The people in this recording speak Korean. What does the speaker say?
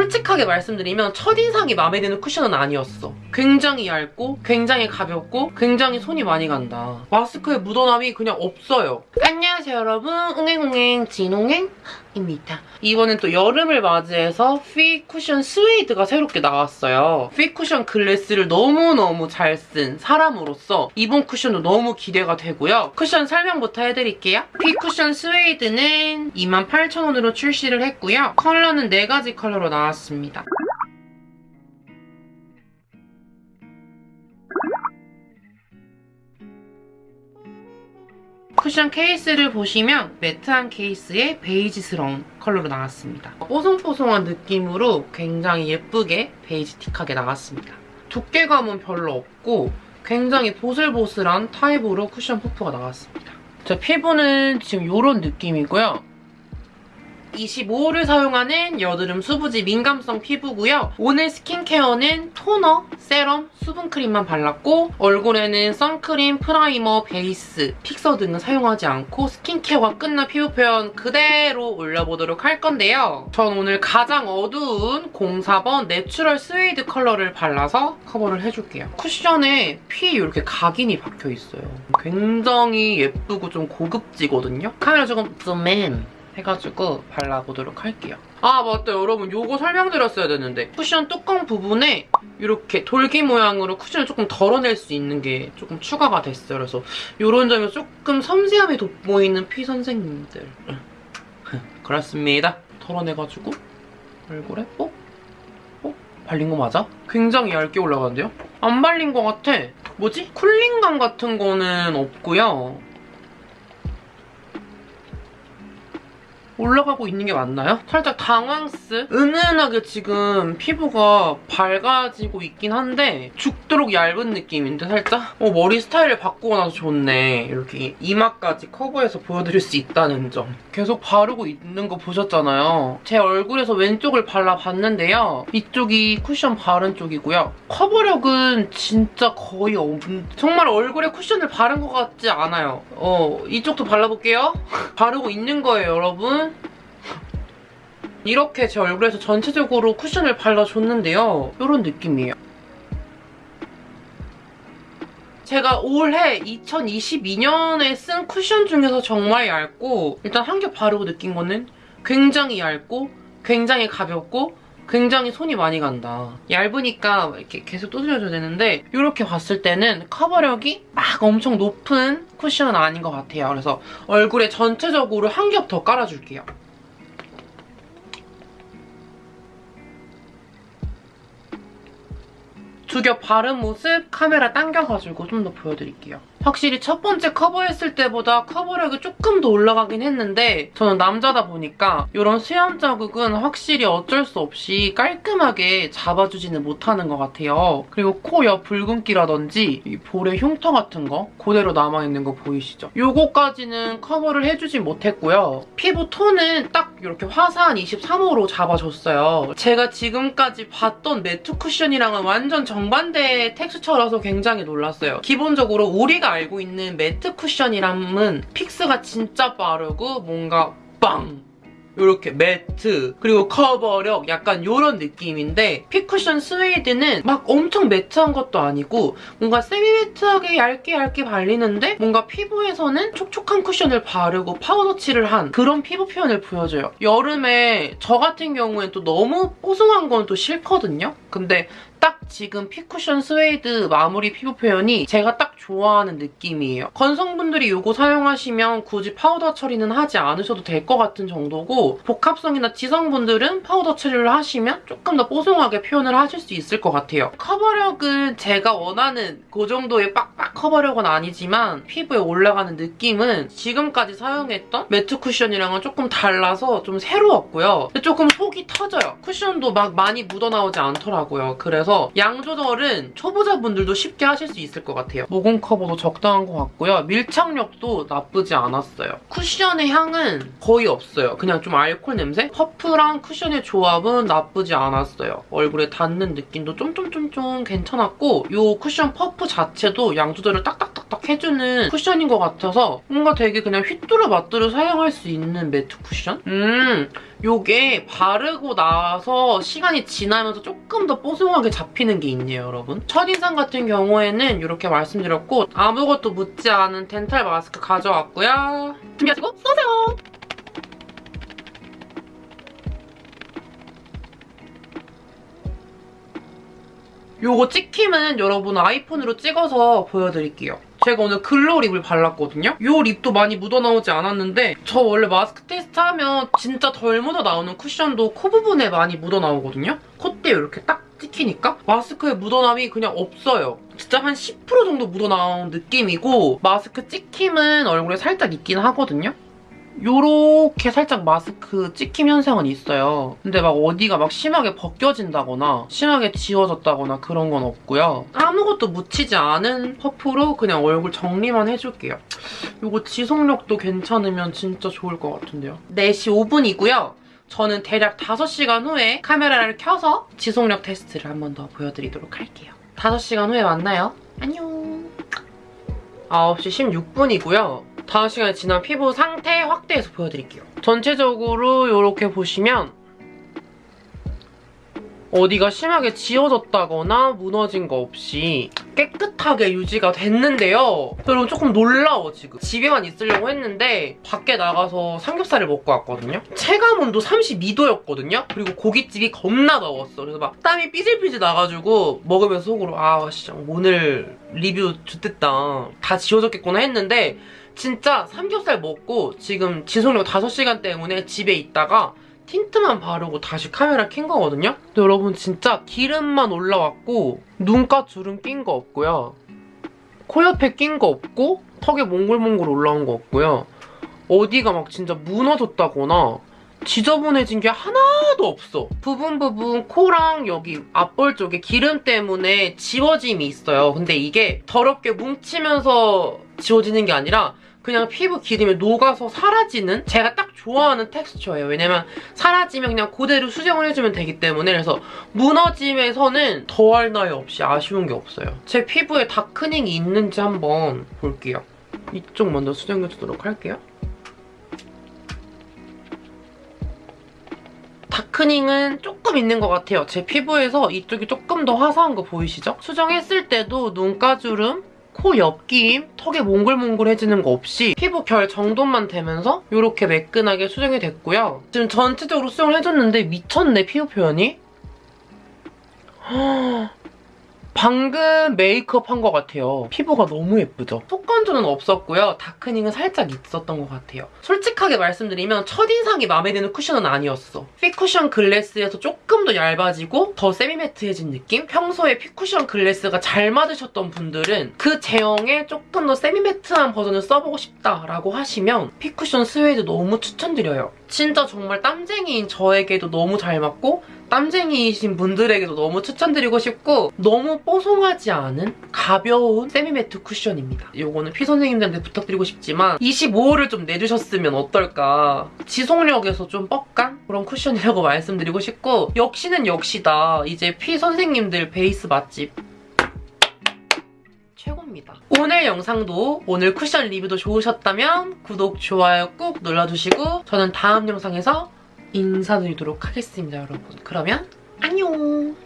솔직하게 말씀드리면 첫인상이 마음에 드는 쿠션은 아니었어. 굉장히 얇고 굉장히 가볍고 굉장히 손이 많이 간다. 마스크에 묻어남이 그냥 없어요. 안녕하세요 여러분. 옹행옹행 진옹행입니다. 이번엔 또 여름을 맞이해서 피 쿠션 스웨이드가 새롭게 나왔어요. 피 쿠션 글래스를 너무너무 잘 쓴 사람으로서 이번 쿠션도 너무 기대가 되고요. 쿠션 설명부터 해드릴게요. 피 쿠션 스웨이드는 28,000원으로 출시를 했고요. 컬러는 4가지 컬러로 나왔 습니다. 쿠션 케이스를 보시면 매트한 케이스에 베이지스러운 컬러로 나왔습니다. 뽀송뽀송한 느낌으로 굉장히 예쁘게 베이지틱하게 나왔습니다. 두께감은 별로 없고 굉장히 보슬보슬한 타입으로 쿠션 퍼프가 나왔습니다. 제 피부는 지금 이런 느낌이고요. 25호를 사용하는 여드름 수부지 민감성 피부고요. 오늘 스킨케어는 토너, 세럼, 수분크림만 발랐고 얼굴에는 선크림, 프라이머, 베이스, 픽서 등은 사용하지 않고 스킨케어가 끝난 피부 표현 그대로 올려보도록 할 건데요. 전 오늘 가장 어두운 04번 내추럴 스웨이드 컬러를 발라서 커버를 해줄게요. 쿠션에 피 이렇게 각인이 박혀있어요. 굉장히 예쁘고 좀 고급지거든요. 카메라 조금 줌인 해가지고 발라보도록 할게요. 아 맞다 여러분 요거 설명드렸어야 되는데 쿠션 뚜껑 부분에 이렇게 돌기 모양으로 쿠션을 조금 덜어낼 수 있는 게 조금 추가가 됐어요. 그래서 이런 점이 조금 섬세함이 돋보이는 피 선생님들 그렇습니다. 덜어내가지고 얼굴에 뽁? 뽁? 발린 거 맞아? 굉장히 얇게 올라가는데요? 안 발린 거 같아. 뭐지? 쿨링감 같은 거는 없고요. 올라가고 있는 게 맞나요? 살짝 당황스? 은은하게 지금 피부가 밝아지고 있긴 한데 죽도록 얇은 느낌인데 살짝? 어, 머리 스타일을 바꾸고 나서 좋네. 이렇게 이마까지 커버해서 보여드릴 수 있다는 점. 계속 바르고 있는 거 보셨잖아요. 제 얼굴에서 왼쪽을 발라봤는데요. 이쪽이 쿠션 바른 쪽이고요. 커버력은 진짜 거의 없는... 정말 얼굴에 쿠션을 바른 것 같지 않아요. 어, 이쪽도 발라볼게요. 바르고 있는 거예요, 여러분. 이렇게 제 얼굴에서 전체적으로 쿠션을 발라줬는데요. 이런 느낌이에요. 제가 올해 2022년에 쓴 쿠션 중에서 정말 얇고 일단 한 겹 바르고 느낀 거는 굉장히 얇고 굉장히 가볍고 굉장히 손이 많이 간다. 얇으니까 이렇게 계속 두드려줘야 되는데 이렇게 봤을 때는 커버력이 막 엄청 높은 쿠션은 아닌 것 같아요. 그래서 얼굴에 전체적으로 한 겹 더 깔아줄게요. 두겹 바른 모습 카메라 당겨가지고 좀 더 보여드릴게요. 확실히 첫 번째 커버했을 때보다 커버력이 조금 더 올라가긴 했는데 저는 남자다 보니까 이런 수염 자국은 확실히 어쩔 수 없이 깔끔하게 잡아주지는 못하는 것 같아요. 그리고 코 옆 붉은기라든지 이 볼의 흉터 같은 거 그대로 남아있는 거 보이시죠? 요거까지는 커버를 해주진 못했고요. 피부 톤은 딱 이렇게 화사한 23호로 잡아줬어요. 제가 지금까지 봤던 매트 쿠션이랑은 완전 정반대의 텍스처라서 굉장히 놀랐어요. 기본적으로 우리가 알고 있는 매트 쿠션이랑은 fix가 진짜 빠르고 뭔가 빵! 이렇게 매트 그리고 커버력 약간 이런 느낌인데 피쿠션 스웨이드는 막 엄청 매트한 것도 아니고 뭔가 세미 매트하게 얇게 얇게 발리는데 뭔가 피부에서는 촉촉한 쿠션을 바르고 파우더 칠을 한 그런 피부 표현을 보여줘요. 여름에 저 같은 경우엔 또 너무 뽀송한 건 또 싫거든요. 근데 딱 지금 피쿠션 스웨이드 마무리 피부 표현이 제가 딱 좋아하는 느낌이에요. 건성분들이 이거 사용하시면 굳이 파우더 처리는 하지 않으셔도 될 것 같은 정도고 복합성이나 지성분들은 파우더 처리를 하시면 조금 더 뽀송하게 표현을 하실 수 있을 것 같아요. 커버력은 제가 원하는 그 정도의 빡빡 커버력은 아니지만 피부에 올라가는 느낌은 지금까지 사용했던 매트 쿠션이랑은 조금 달라서 좀 새로웠고요. 조금 속이 터져요. 쿠션도 막 많이 묻어나오지 않더라고요. 그래서 양 조절은 초보자분들도 쉽게 하실 수 있을 것 같아요. 모공 커버도 적당한 것 같고요. 밀착력도 나쁘지 않았어요. 쿠션의 향은 거의 없어요. 그냥 좀 알콜 냄새? 퍼프랑 쿠션의 조합은 나쁘지 않았어요. 얼굴에 닿는 느낌도 쫌쫌쫌쫌 괜찮았고 이 쿠션 퍼프 자체도 양 조절을 딱딱딱 탁탁 해주는 쿠션인 것 같아서 뭔가 되게 그냥 휘뚜루마뚜루 사용할 수 있는 매트 쿠션? 음, 요게 바르고 나서 시간이 지나면서 조금 더 뽀송하게 잡히는 게 있네요, 여러분. 첫인상 같은 경우에는 이렇게 말씀드렸고 아무것도 묻지 않은 덴탈 마스크 가져왔고요. 준비하시고 쏘세요! 요거 찍힘은 여러분 아이폰으로 찍어서 보여드릴게요. 제가 오늘 glow lip을 발랐거든요? 요 lip도 많이 묻어나오지 않았는데 저 원래 마스크 테스트 하면 진짜 덜 묻어나오는 쿠션도 코 부분에 많이 묻어나오거든요? 콧대에 이렇게 딱 찍히니까 마스크에 묻어남이 그냥 없어요. 진짜 한 10% 정도 묻어나온 느낌이고 마스크 찍힘은 얼굴에 살짝 있긴 하거든요? 요렇게 살짝 마스크 찍힘 현상은 있어요. 근데 막 어디가 막 심하게 벗겨진다거나 심하게 지워졌다거나 그런 건 없고요. 아무것도 묻히지 않은 퍼프로 그냥 얼굴 정리만 해줄게요. 요거 지속력도 괜찮으면 진짜 좋을 것 같은데요. 4시 5분이고요. 저는 대략 5시간 후에 카메라를 켜서 지속력 테스트를 한 번 더 보여드리도록 할게요. 5시간 후에 만나요. 안녕. 9시 16분이고요. 5시간이 지난 피부 상태 확대해서 보여드릴게요. 전체적으로 이렇게 보시면 어디가 심하게 지워졌다거나 무너진 거 없이 깨끗하게 유지가 됐는데요. 여러분 조금 놀라워 지금. 집에만 있으려고 했는데 밖에 나가서 삼겹살을 먹고 왔거든요. 체감 온도 32도였거든요. 그리고 고깃집이 겁나 더웠어. 그래서 막 땀이 삐질삐질 나가지고 먹으면서 속으로 아 진짜 오늘 리뷰 좋댔다. 다 지워졌겠구나 했는데 진짜 삼겹살 먹고 지금 지속력 5시간 때문에 집에 있다가 틴트만 바르고 다시 카메라 킨 거거든요? 근데 여러분 진짜 기름만 올라왔고 눈가 주름 낀 거 없고요. 코 옆에 낀 거 없고 턱에 몽글몽글 올라온 거 없고요. 어디가 막 진짜 무너졌다거나 지저분해진 게 하나도 없어. 부분 부분 코랑 여기 앞볼 쪽에 기름 때문에 지워짐이 있어요. 근데 이게 더럽게 뭉치면서 지워지는 게 아니라 그냥 피부 기름에 녹아서 사라지는 제가 딱 좋아하는 텍스처예요. 왜냐면 사라지면 그냥 그대로 수정을 해주면 되기 때문에 그래서 무너짐에서는 더할 나위 없이 아쉬운 게 없어요. 제 피부에 다크닝이 있는지 한번 볼게요. 이쪽 먼저 수정해주도록 할게요. 다크닝은 조금 있는 것 같아요. 제 피부에서 이쪽이 조금 더 화사한 거 보이시죠? 수정했을 때도 눈가주름, 코 옆 낌, 턱에 몽글몽글해지는 거 없이 피부 결 정돈만 되면서 이렇게 매끈하게 수정이 됐고요. 지금 전체적으로 수정을 해줬는데 미쳤네, 피부 표현이. 방금 메이크업 한 것 같아요. 피부가 너무 예쁘죠? 속건조는 없었고요. darkening은 살짝 있었던 것 같아요. 솔직하게 말씀드리면 첫인상이 마음에 드는 쿠션은 아니었어. 핏쿠션 글래스에서 조금 더 얇아지고 더 semi-matte해진 느낌? 평소에 핏쿠션 글래스가 잘 맞으셨던 분들은 그 제형에 조금 더 semi-matte한 버전을 써보고 싶다라고 하시면 핏쿠션 스웨이드 너무 추천드려요. 진짜 정말 땀쟁이인 저에게도 너무 잘 맞고 땀쟁이이신 분들에게도 너무 추천드리고 싶고 너무 뽀송하지 않은 가벼운 세미매트 쿠션입니다. 이거는 피 선생님들한테 부탁드리고 싶지만 25호를 좀 내주셨으면 어떨까. 지속력에서 좀 뻑간 그런 쿠션이라고 말씀드리고 싶고 역시는 역시다. 이제 피 선생님들 베이스 맛집 최고입니다. 오늘 영상도 오늘 쿠션 리뷰도 좋으셨다면 구독, 좋아요 꾹 눌러주시고 저는 다음 영상에서 인사드리도록 하겠습니다, 여러분. 그러면 안녕!